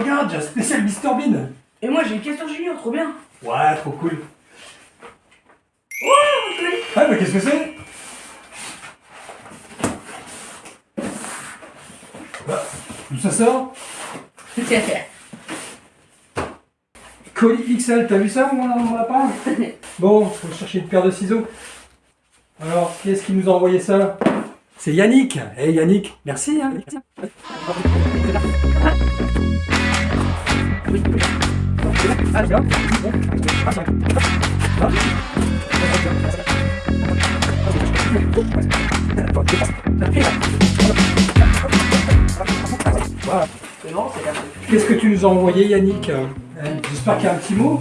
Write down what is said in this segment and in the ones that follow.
regarde, j'ai un spécial Mister Bean. Et moi j'ai Castor Junior, trop bien. Ouais, trop cool. Oh, mon colis Ah, mais qu'est-ce que c'est? Bah, D'où ça sort? Colis XL, t'as vu ça, dans mon lapin? Bon, faut chercher une paire de ciseaux. Alors, qui est-ce qui nous a envoyé ça? C'est Yannick. Eh Yannick, merci hein Bon. Qu'est-ce que tu nous as envoyé Yannick Euh, J'espère qu'il y a un petit mot.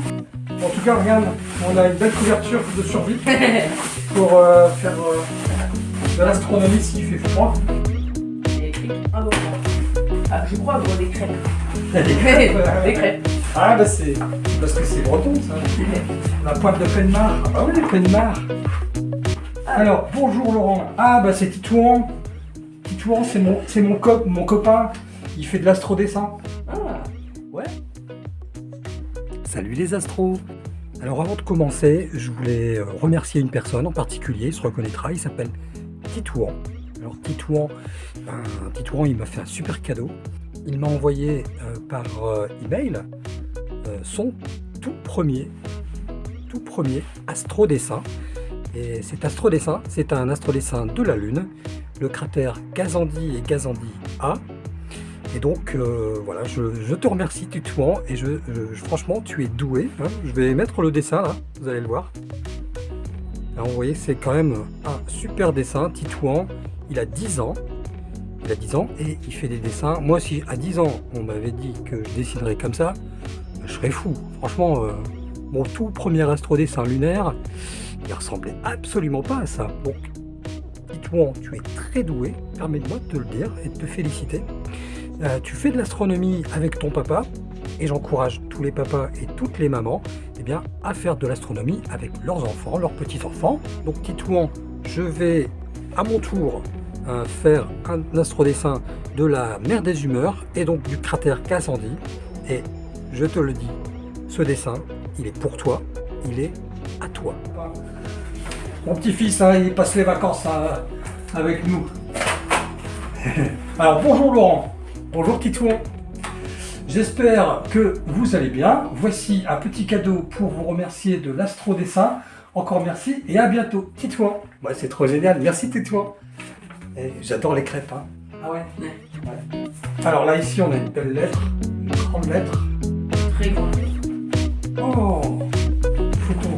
En tout cas, regarde, on a une belle couverture de survie pour euh, faire euh, de l'astronomie s'il fait froid. Ah, je crois avoir des crêpes. Crêpes, euh, des crêpes. Ah bah c'est parce que c'est breton ça. La pointe de Penmar. Ah bah oui, Penmar. Alors, bonjour Laurent. Ah bah c'est Titouan. Titouan, c'est mon, c'est mon, cop, mon copain. Il fait de l'astrodessin. Ah, Ouais. Salut les astros. Alors avant de commencer, je voulais euh, remercier une personne en particulier, il se reconnaîtra, il s'appelle Titouan. Alors Titouan, ben, Titouan, il m'a fait un super cadeau. Il m'a envoyé euh, par euh, email euh, son tout premier, tout premier astrodessin. Et cet astrodessin, c'est un astrodessin de la Lune, le cratère Gazandi et Gazandi A. Et donc euh, voilà, je, te remercie Titouan et je, franchement tu es doué. hein. Je vais mettre le dessin là, vous allez le voir. Alors vous voyez c'est quand même un super dessin. Titouan, il a 10 ans. Il a 10 ans et il fait des dessins. Moi si à 10 ans on m'avait dit que je dessinerais comme ça, je serais fou. Franchement, euh, mon tout premier astrodessin lunaire, il ressemblait absolument pas à ça. Donc Titouan, tu es très doué, permets-moi de te le dire et de te féliciter. Euh, tu fais de l'astronomie avec ton papa et j'encourage tous les papas et toutes les mamans eh bien, à faire de l'astronomie avec leurs enfants, leurs petits-enfants. Donc Titouan, je vais à mon tour faire un astrodessin de la mer des humeurs et donc du cratère Cassandie. Et je te le dis, ce dessin, il est pour toi, il est à toi. Mon petit-fils, hein, il passe les vacances hein, avec nous. Alors bonjour Laurent, bonjour Titouan. J'espère que vous allez bien. Voici un petit cadeau pour vous remercier de l'astro-dessin. Encore merci et à bientôt. Titouan. C'est trop génial. Merci Titouan. Et J'adore les crêpes. hein. Ah ouais, Ouais. Ouais. Alors là, ici, on a une belle lettre. Une grande lettre. très grand. Oh Photo.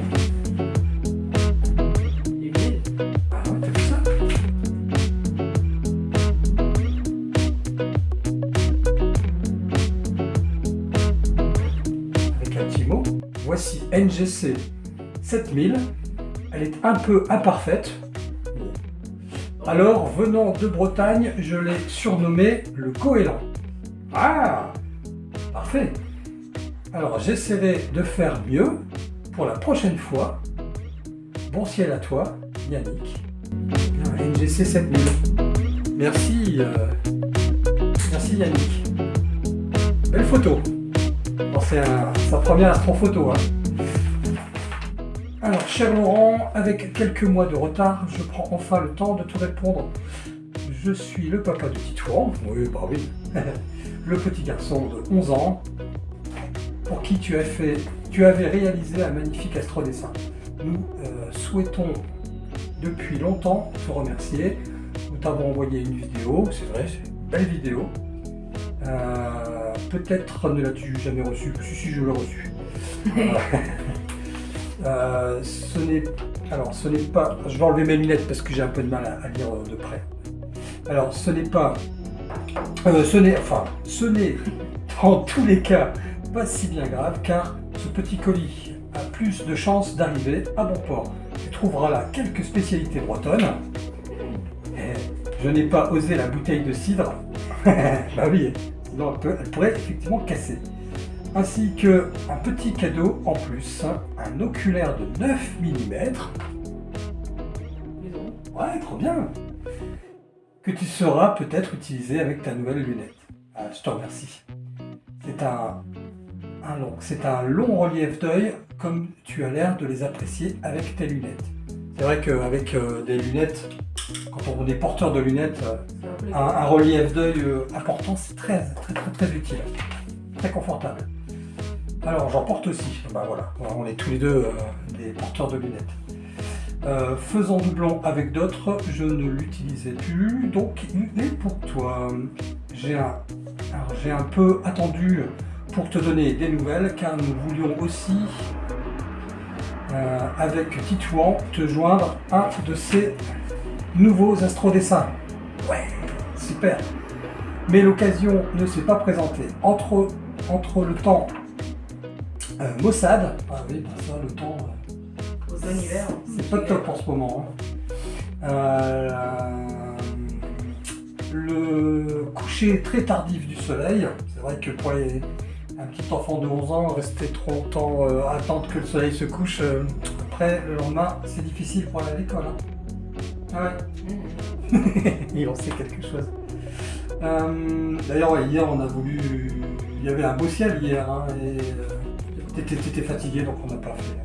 Et. Ah ouais, t'as vu ça? Avec un petit mot. Voici NGC 7000. Elle est un peu imparfaite. Alors, venant de Bretagne, je l'ai surnommé le goéland. Ah Parfait Alors, j'essaierai de faire mieux pour la prochaine fois. Bon ciel à toi, Yannick. Bien, NGC 7000. Merci, euh, merci Yannick. Belle photo. C'est un- sa première astrophoto. Hein. Alors, cher Laurent, avec quelques mois de retard, je prends enfin le temps de te répondre. Je suis le papa de Titouan. Oui, bah oui. le petit garçon de 11 ans, pour qui tu, as fait, tu avais réalisé un magnifique astrodessin. Nous euh, souhaitons depuis longtemps te remercier. Nous t'avons envoyé une vidéo, c'est vrai, c'est une belle vidéo. Euh, Peut-être ne l'as-tu jamais reçue, si, si, je l'ai reçue. Euh, ce n'est alors ce n'est pas. Je vais enlever mes lunettes parce que j'ai un peu de mal à, lire euh, de près. Alors ce n'est pas. euh, ce enfin ce n'est en tous les cas pas si bien grave car ce petit colis a plus de chances d'arriver à bon port. Tu trouveras là quelques spécialités bretonnes. Et je n'ai pas osé la bouteille de cidre. bah oui, sinon elle pourrait effectivement casser ainsi que un petit cadeau en plus, un oculaire de 9 mm. Ouais, trop bien Que tu sauras peut-être utiliser avec ta nouvelle lunette. Ah, je te remercie. C'est un, un long, c'est un long relief d'œil comme tu as l'air de les apprécier avec tes lunettes. C'est vrai qu'avec euh, des lunettes, quand on est porteur de lunettes, euh, un relief d'œil euh, important, c'est très, très, très, très utile. Très confortable. Alors, j'en porte aussi. Bah voilà, on est tous les deux euh, des porteurs de lunettes. Euh, faisant doublon avec d'autres, je ne l'utilisais plus, donc il est pour toi. J'ai un, peu attendu pour te donner des nouvelles, car nous voulions aussi, euh, avec Titouan, te joindre un de ces nouveaux astrodessins. Ouais, super. Mais l'occasion ne s'est pas présentée. Entre le temps euh, Mossad, ah oui, bah ça, le temps, euh, c'est pas top en ce moment. hein. Euh, le coucher très tardif du soleil, c'est vrai que pour les- un petit enfant de 11 ans, rester trop longtemps à attendre que le soleil se couche, après le lendemain, c'est difficile pour aller à l'école. hein. Ah ouais. Mhm. Il en sait quelque chose. D'ailleurs, hier, on a voulu. Il y avait un beau ciel hier, hein, et t'étais fatigué, donc on n'a pas fait.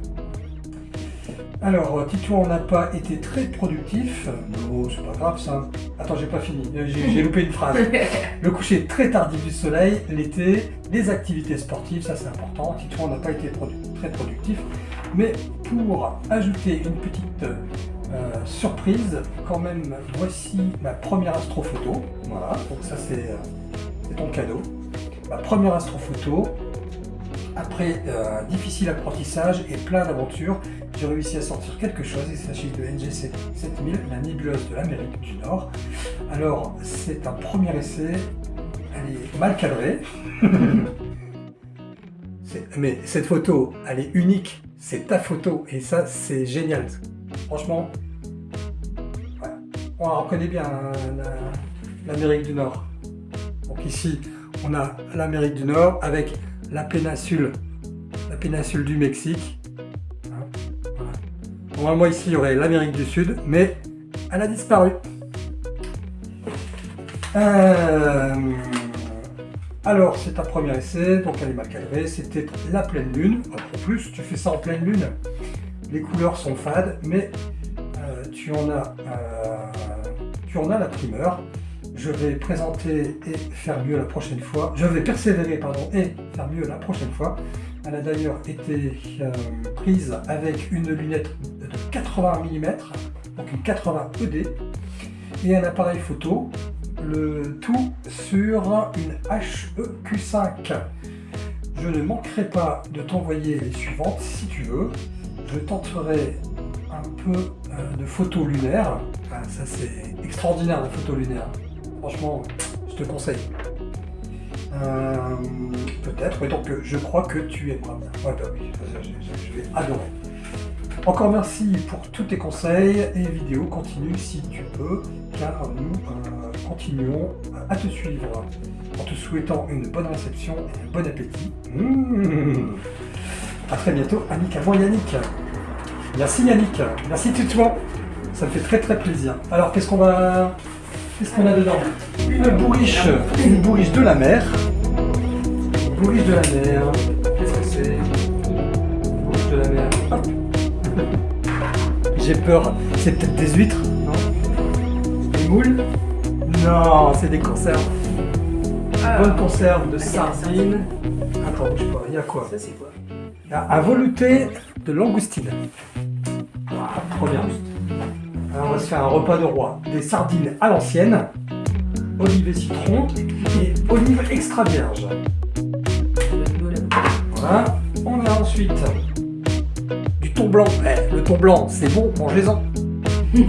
Alors, euh, Titouan n'a pas été très productif. Non, c'est pas grave ça. Attends, j'ai pas fini. Euh, J'ai loupé une phrase. Le coucher très tardif du soleil, l'été, les activités sportives, ça c'est important. Titouan n'a pas été produ- très productif. Mais pour ajouter une petite euh, surprise, quand même, voici ma première astrophoto. Voilà, donc ça c'est euh, c'est ton cadeau. Ma première astrophoto. Après euh, un difficile apprentissage et plein d'aventures, j'ai réussi à sortir quelque chose. Il s'agit de NGC 7000, la nébuleuse de l'Amérique du Nord. Alors, c'est un premier essai. Elle est mal cadrée. Mais cette photo, elle est unique. C'est ta photo. Et ça, c'est génial. Franchement, on reconnaît bien, la- l'Amérique du Nord. Donc ici, on a l'Amérique du Nord avec la péninsule, la péninsule du Mexique. Hein. Normalement, ici, il y aurait l'Amérique du Sud, mais elle a disparu. Euh, alors, c'est un premier essai, donc elle est mal cadrée. C'était la pleine lune. En plus, tu fais ça en pleine lune. Les couleurs sont fades, mais euh, tu, en as, euh, tu en as la primeur. Je vais présenter et faire mieux la prochaine fois. Je vais persévérer, pardon, et faire mieux la prochaine fois. Elle a d'ailleurs été euh, prise avec une lunette de 80 mm, donc une 80 ED, et un appareil photo, le tout sur une HEQ5. Je ne manquerai pas de t'envoyer les suivantes si tu veux. Je tenterai un peu euh, de photos lunaires. Ah, ça c'est extraordinaire la photo lunaire. Franchement, je te conseille. Euh, Peut-être, mais donc je crois que tu aimeras bien. Ouais, bah oui, je, vais adorer. Encore merci pour tous tes conseils et vidéos. Continue si tu peux, car nous euh, continuons à te suivre en te souhaitant une bonne réception et un bon appétit. Mmh. A très bientôt, moi Yannick. Merci Yannick, merci Tutouan. Ça me fait très très plaisir. Alors qu'est-ce qu'on va. Qu'est-ce qu'on a dedans Une bourriche, une bourriche de la mer. Une bourriche de la mer. Qu'est-ce que c'est Une bourriche de la mer. Hop. J'ai peur. C'est peut-être des huîtres, non Des moules Non, c'est des conserves. Ah, Bonne conserve de sardines. Attends, bouge pas, il y a quoi Ça, c'est quoi Il y a un velouté de langoustine. Ah, trop bien. On va se faire un repas de roi. Des sardines à l'ancienne, olive et citron et olive extra vierge. Voilà. On a ensuite du thon blanc. Eh, le thon blanc, c'est bon, mangez-en.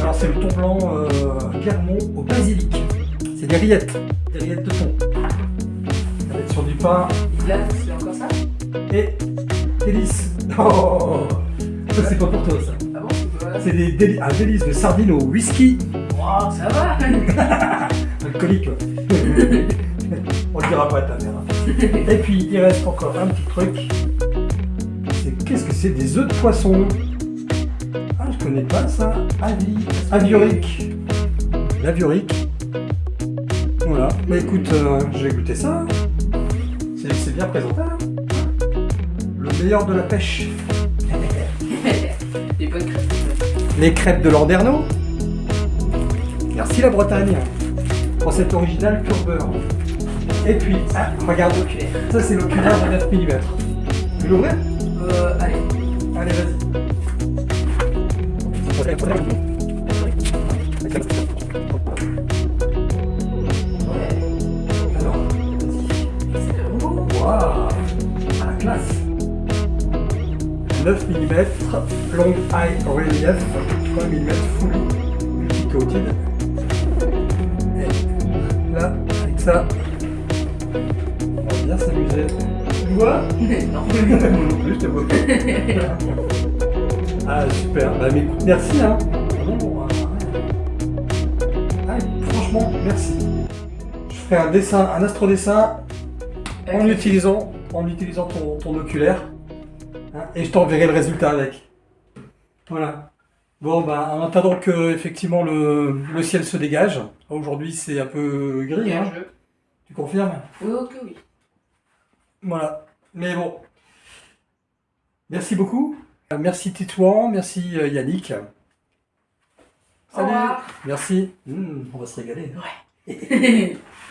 Alors c'est le thon blanc euh, Guermont au basilic. C'est des rillettes, des rillettes de thon. Ça va être sur du pain Là, c'est encore ça? Et délices. Oh, ça c'est pas pour toi ça. C'est déli- un délice de sardines au whisky Wow, ça va alcoolique. ouais. On le dira pas à ta mère. hein. Et puis il reste encore un petit truc. C'est qu'est-ce que c'est des œufs de poisson? Ah je connais pas ça. Avi, aviorique. L'aviorique. Voilà. Mais écoute, euh, je vais goûter ça. C'est c'est bien présenté. hein. Le meilleur de la pêche. Des bonnes crêpes. Les crêpes de Landerneau. Merci la Bretagne. Pour cette originale pur beurre. Et puis, ah, regarde l'oculaire. Ça, c'est l'oculaire de 9 mm. Tu veux l'ouvrir Euh, allez. Allez, vas-y. 9 mm, long eye relief, 3 mm full multi-coated. Et là, avec ça, on va bien s'amuser. Tu vois? Non. Non plus, je te vois. Ah super, bah mais écoute, merci hein. Ah, franchement, merci. Je ferai un dessin, un astrodessin en utilisant, en utilisant ton, ton oculaire. Et je t'enverrai le résultat avec. Voilà. Bon, bah, en attendant que effectivement le, le ciel se dégage. Aujourd'hui, c'est un peu gris, hein. Tu confirmes? Oui, ok, oui. Voilà. Mais bon. Merci beaucoup. Merci Titouan, merci euh, Yannick. Revoir. Merci. Mmh, on va se régaler. Ouais.